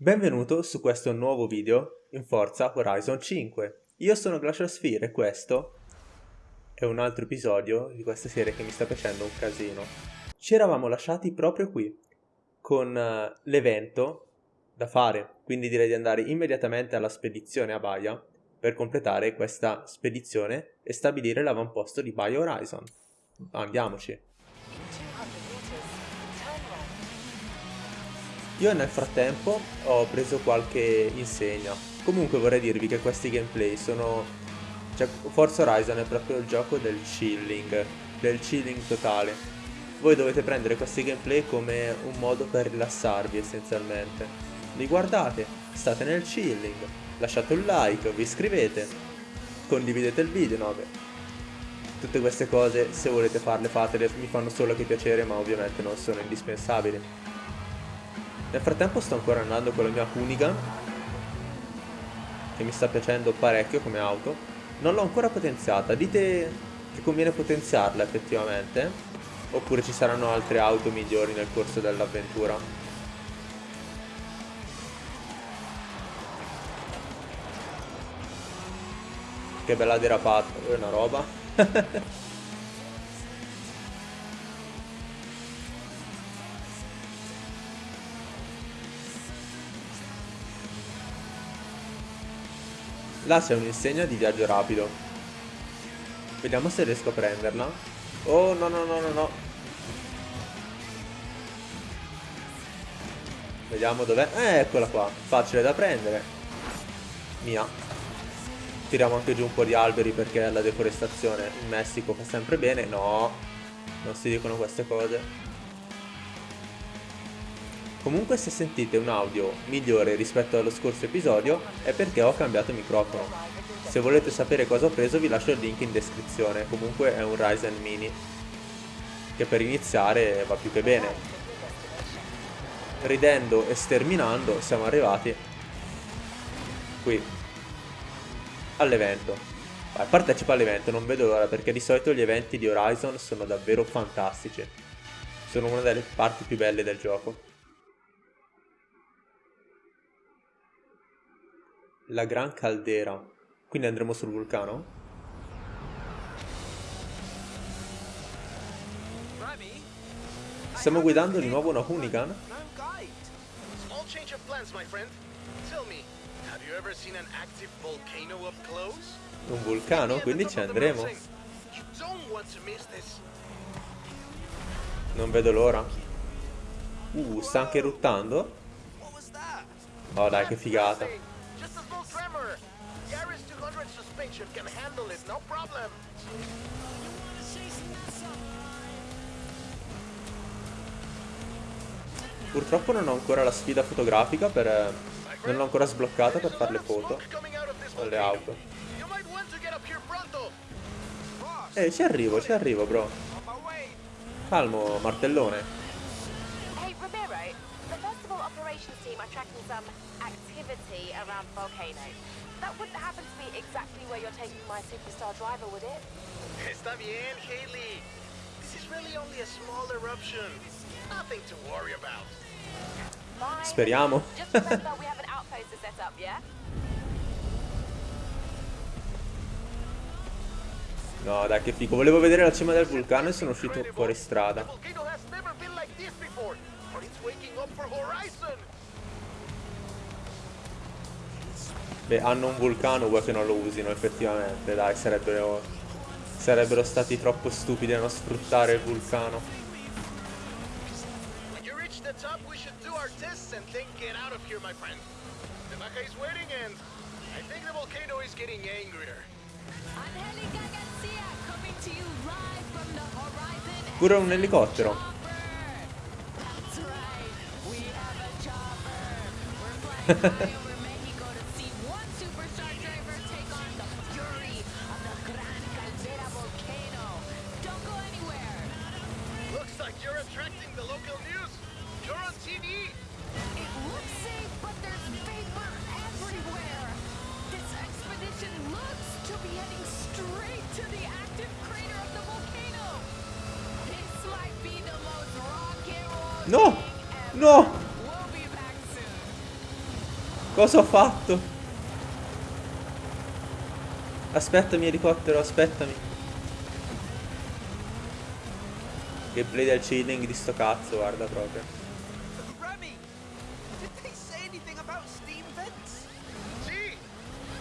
Benvenuto su questo nuovo video in Forza Horizon 5. Io sono Glacial Sphere e questo è un altro episodio di questa serie che mi sta piacendo un casino. Ci eravamo lasciati proprio qui, con uh, l'evento da fare, quindi direi di andare immediatamente alla spedizione a Baia per completare questa spedizione e stabilire l'avamposto di Baia Horizon. Andiamoci. Io nel frattempo ho preso qualche insegna. Comunque vorrei dirvi che questi gameplay sono... Cioè, Forza Horizon è proprio il gioco del chilling, del chilling totale. Voi dovete prendere questi gameplay come un modo per rilassarvi essenzialmente. Li guardate, state nel chilling, lasciate un like, vi iscrivete, condividete il video, no beh. Tutte queste cose, se volete farle, fatele, mi fanno solo che piacere, ma ovviamente non sono indispensabili. Nel frattempo sto ancora andando con la mia Hoonigan Che mi sta piacendo parecchio come auto. Non l'ho ancora potenziata. Dite che conviene potenziarla effettivamente Oppure ci saranno altre auto migliori nel corso dell'avventura. Che bella derapata È una roba Là c'è un'insegna di viaggio rapido. Vediamo se riesco a prenderla. Oh, no, no, no, no, no. Vediamo dov'è. Eh, eccola qua. Facile da prendere. Mia. Tiriamo anche giù un po' di alberi perché la deforestazione in Messico fa sempre bene. No. Non si dicono queste cose. Comunque se sentite un audio migliore rispetto allo scorso episodio è perché ho cambiato microfono. Se volete sapere cosa ho preso vi lascio il link in descrizione, comunque è un Ryzen Mini, che per iniziare va più che bene. Ridendo e sterminando siamo arrivati qui all'evento. Partecipa all'evento, non vedo l'ora perché di solito gli eventi di Horizon sono davvero fantastici. Sono una delle parti più belle del gioco. La Gran Caldera. Quindi andremo sul vulcano? Stiamo guidando di nuovo una Hoonigan? Un vulcano? Quindi ci andremo. Non vedo l'ora. Uh, sta anche eruttando? Oh dai, che figata. Spaceship can handle it, no problem. Purtroppo non ho ancora la sfida fotografica per... Eh, non l'ho ancora sbloccata per fare le foto alle auto. Eh, ci arrivo, ci arrivo, bro. Calmo, martellone. Hey, Ramiro, the Festival Operations team are tracking some activity around Volcano. That wouldn't happen to be exactly where you're taking my superstar driver, would it? Está bien, Haley. This is really only a small eruption. Nothing to worry about. Fine. Speriamo. Just remember we have an outpost to set up, yeah? No, dai, che figo. Volevo vedere la cima del vulcano e sono uscito fuori strada. Beh, hanno un vulcano, vuoi che non lo usino effettivamente, dai, sarebbero, sarebbero stati troppo stupidi a non sfruttare il vulcano. Pure un elicottero. No! No! Cosa ho fatto? Aspettami elicottero, aspettami. Gameplay del chilling di sto cazzo, guarda proprio. Remy, did they say anything about steam vents?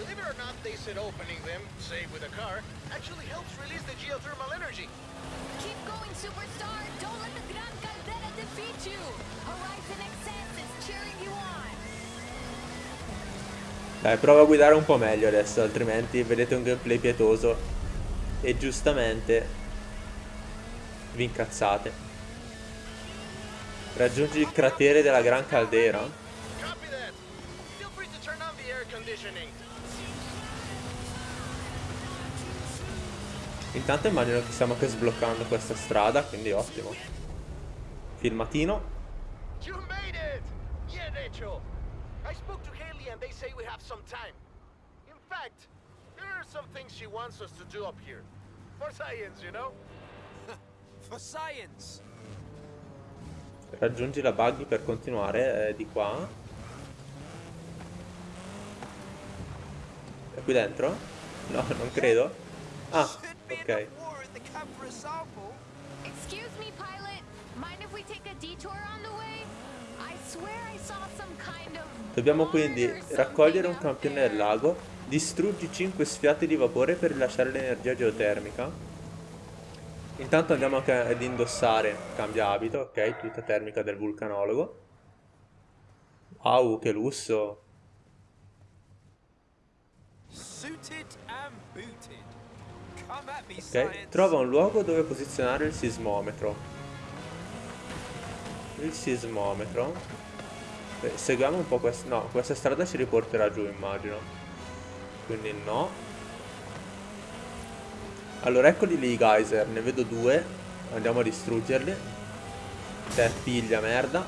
Believe it or not, they said opening them, say with a car, actually helps release the geothermal energy. Keep going, superstar! Don't let the Gran Caldera defeat you! Horizon Excess is cheering you on! Dai, prova a guidare un po' meglio adesso, altrimenti vedete un gameplay pietoso. E giustamente vi incazzate. Raggiungi il cratere della Gran Caldera. Copy that. Feel free to turn on the air conditioning. Intanto immagino che stiamo anche sbloccando questa strada, quindi ottimo. Filmatino. You made it! Yeah, Rachel. I spoke to Haley and they say we have some time. In fact, there are some things she wants us to do up here. For science, you know? For science. Raggiungi la buggy per continuare eh, di qua. È qui dentro? No, non credo. Ah, ok. Excuse me, pilot. Mind if we take a detour on the way? I swear I saw some kind of. Dobbiamo quindi raccogliere un campione del lago, distruggi 5 sfiate di vapore per rilasciare l'energia geotermica. Intanto andiamo anche ad indossare cambia abito, ok, tuta termica del vulcanologo. Wow, che lusso. Suited and booted. Ok, trova un luogo dove posizionare il sismometro. Il sismometro. Beh, seguiamo un po' questa... No, questa strada ci riporterà giù, immagino. Quindi no. Allora, eccoli lì i geyser. Ne vedo due. Andiamo a distruggerli. Te piglia merda.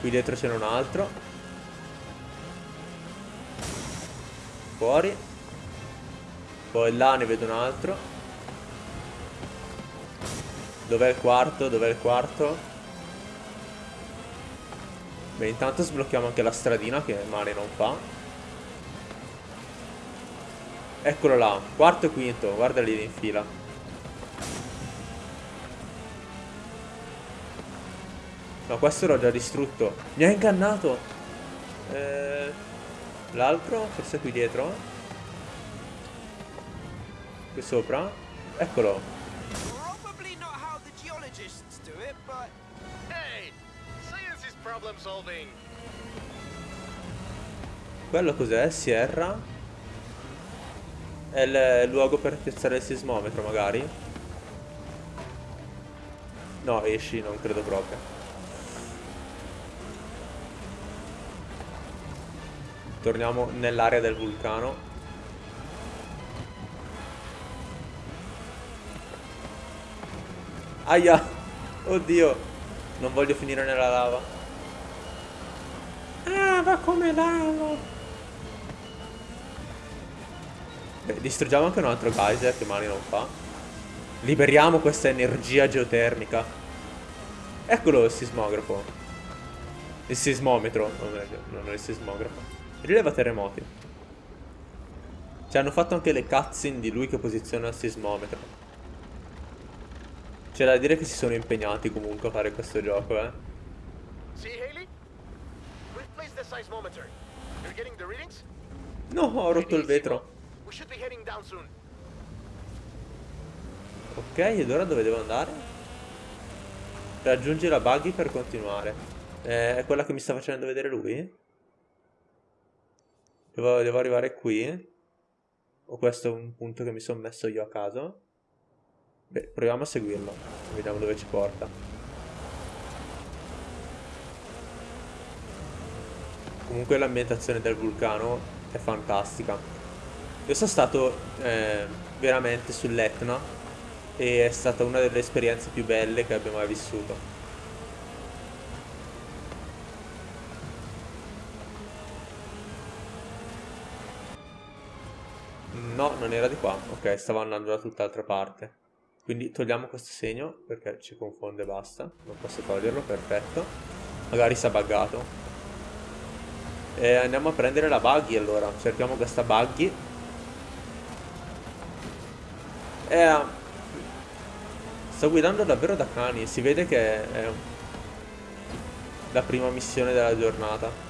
Qui dietro c'è un altro. Fuori. Poi là ne vedo un altro. Dov'è il quarto? Dov'è il quarto? Beh, intanto sblocchiamo anche la stradina che male non fa. Eccolo là, quarto e quinto, guarda lì in fila. No, questo l'ho già distrutto. Mi ha ingannato. Eh, L'altro, forse qui dietro. Qui sopra. Eccolo. Quello cos'è? Sierra? È il luogo per piazzare il sismometro, magari? No, esci, non credo proprio. Torniamo nell'area del vulcano. Aia! Oddio! Non voglio finire nella lava. Ah, va come lava! Beh, distruggiamo anche un altro geyser che male non fa. Liberiamo questa energia geotermica. Eccolo il sismografo. Il sismometro, non è, non è il sismografo. Rileva terremoti. Ci hanno fatto anche le cutscene di lui che posiziona il sismometro. C'è da dire che si sono impegnati comunque a fare questo gioco, eh. See, Haley? We've placed the seismometer. You're getting the readings? No, ho rotto il vetro. Ok, ed ora dove devo andare? Raggiungi la buggy per continuare. Eh, è quella che mi sta facendo vedere lui? Devo, devo arrivare qui? O questo è un punto che mi sono messo io a caso? Beh, proviamo a seguirlo. Vediamo dove ci porta. Comunque l'ambientazione del vulcano è fantastica. Io sono stato eh, veramente sull'Etna e è stata una delle esperienze più belle che abbia mai vissuto. No, non era di qua. Ok, stavo andando da tutt'altra parte. Quindi togliamo questo segno perché ci confonde, basta. Non posso toglierlo, perfetto. Magari si è buggato. E andiamo a prendere la buggy allora. Cerchiamo questa buggy. E... Sto guidando davvero da cani. Si vede che è la prima missione della giornata.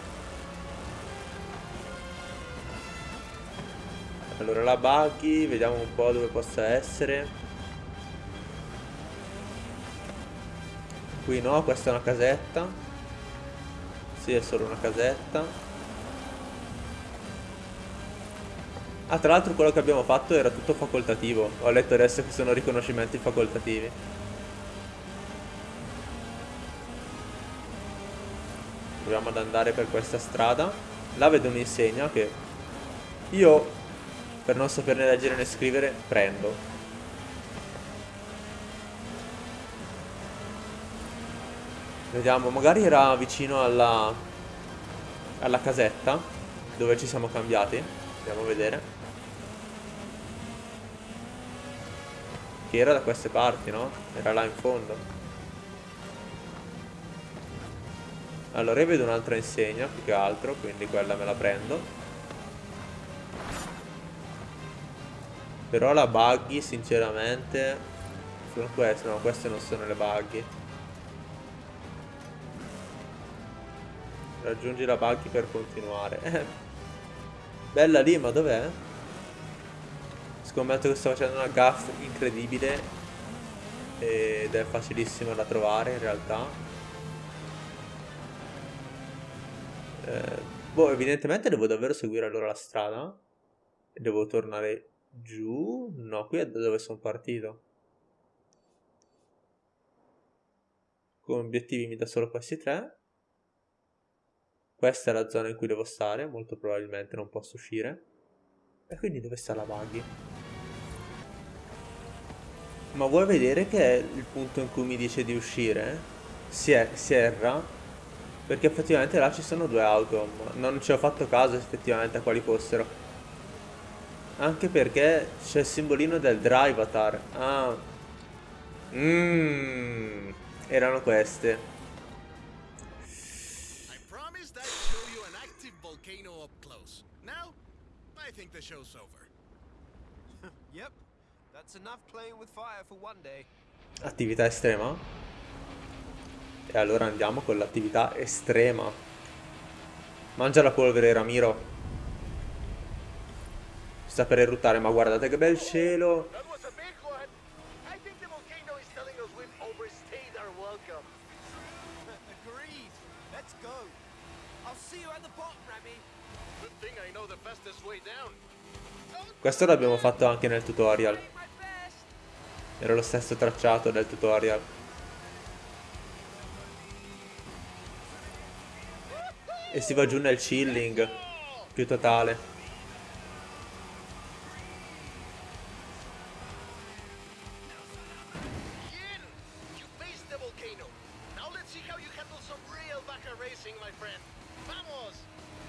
Allora la buggy, vediamo un po' dove possa essere. Qui no, questa è una casetta. Sì, è solo una casetta. Ah, tra l'altro quello che abbiamo fatto era tutto facoltativo. Ho letto adesso che sono riconoscimenti facoltativi. Proviamo ad andare per questa strada. Là vedo un'insegna che io, per non saperne leggere né scrivere, prendo. Vediamo, magari era vicino alla, alla casetta dove ci siamo cambiati. Andiamo a vedere. Che era da queste parti, no? Era là in fondo. Allora io vedo un'altra insegna più che altro, quindi quella me la prendo. Però la buggy sinceramente... Sono queste, no, queste non sono le buggy. Raggiungi la buggy per continuare. Bella lì, ma dov'è? Scommetto che sto facendo una gaff incredibile. Ed è facilissima da trovare in realtà. Eh, boh, evidentemente devo davvero seguire allora la strada. E devo tornare giù. No, qui è da dove sono partito. Come obiettivi mi dà solo questi tre. Questa è la zona in cui devo stare, molto probabilmente non posso uscire. E quindi dove sta la buggy? Ma vuoi vedere che è il punto in cui mi dice di uscire? Si, è, si erra. Perché effettivamente là ci sono due auto. Non ci ho fatto caso effettivamente a quali fossero. Anche perché c'è il simbolino del Drivatar. Ah. Mmm. Erano queste. think the show's over. yep, that's enough playing with fire for one day. Attività estrema? E allora andiamo con l'attività estrema. Mangia la polvere, Ramiro. Sta per eruttare, ma guardate che bel cielo. Questo l'abbiamo fatto anche nel tutorial. Era lo stesso tracciato del tutorial. E si va giù nel chilling più totale.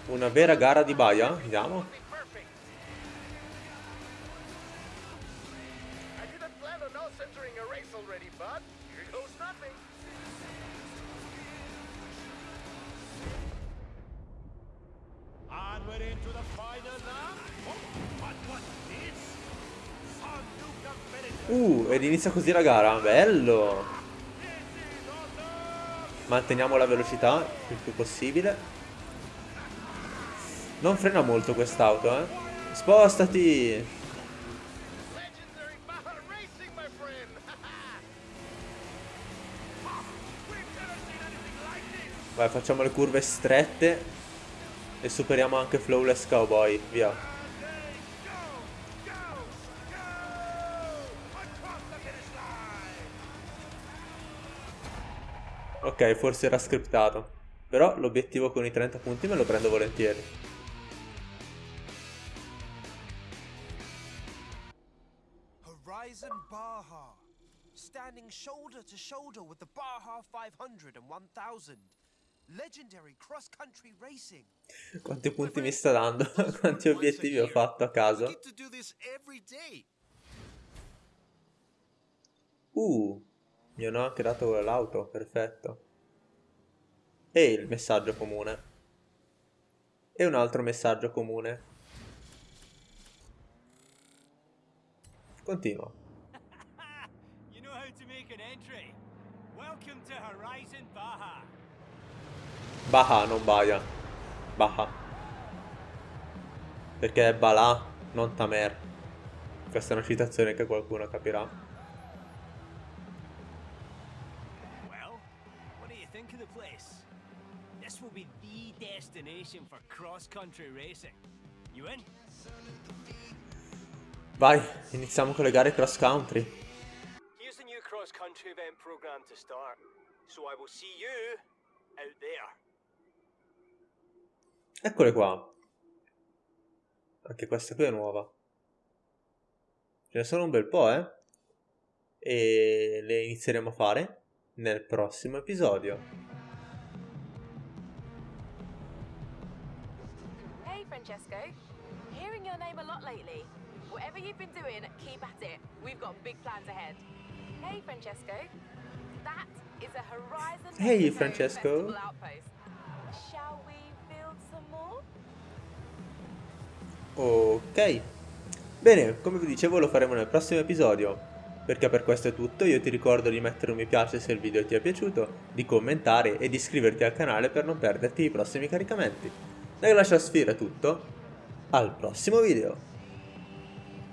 Una vera gara di baia? Vediamo. Uh, ed inizia così la gara, bello! Manteniamo la velocità il più possibile. Non frena molto quest'auto, eh. Spostati! Vai, facciamo le curve strette e superiamo anche Flawless Cowboy, via. Ok, forse era scriptato. Però l'obiettivo con i 30 punti me lo prendo volentieri. Horizon Baja. Standing shoulder to shoulder with the Baja 500 and 1000. Legendary cross country racing. Quanti punti mi sta dando? Quanti obiettivi ho fatto a caso? Uh, mi hanno anche dato l'auto, perfetto. E il messaggio comune. E un altro messaggio comune. Continua. you know how to make an entry. Welcome to Horizon Baja. Baha, non Baia. Baha. Perché è Bala, non Tamer. Questa è una citazione che qualcuno capirà. Destination for cross-country racing. You in? Vai, iniziamo con le gare cross country. Here's the new cross-country event program to start. So I will see you out there. Eccole qua. Anche questa qui è nuova. Ce ne sono un bel po', eh? E le inizieremo a fare nel prossimo episodio. Francesco. Hearing your name a lot lately. Whatever you've been doing, keep at it. We've got big plans ahead. Hey, Francesco. That is a Horizon Hey, Francesco. Outpost. Shall we build some more? Ok. Bene, come vi dicevo lo faremo nel prossimo episodio. Perché per questo è tutto, io ti ricordo di mettere un mi piace se il video ti è piaciuto, di commentare e di iscriverti al canale per non perderti i prossimi caricamenti. Da Glacial Sphere è tutto, al prossimo video!